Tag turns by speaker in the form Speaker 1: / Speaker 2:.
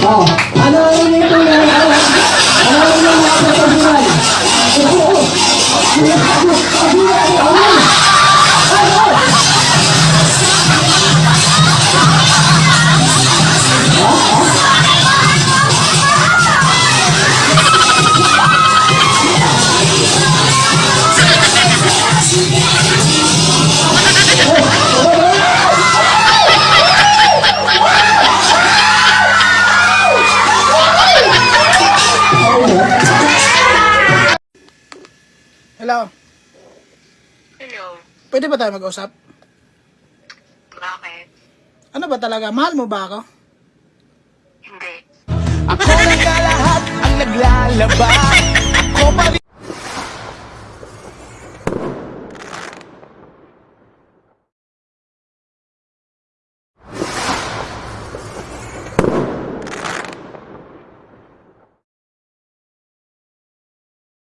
Speaker 1: Oh, ano ang tunay? Ano? Ano ang inyong mga
Speaker 2: Hello.
Speaker 3: Hello.
Speaker 2: Pwede ba tayo mag-usap?
Speaker 3: Bakit?
Speaker 2: Ano ba talaga? Mahal mo ba ako?
Speaker 3: Hindi.
Speaker 4: Ako na nga lahat ang naglalaba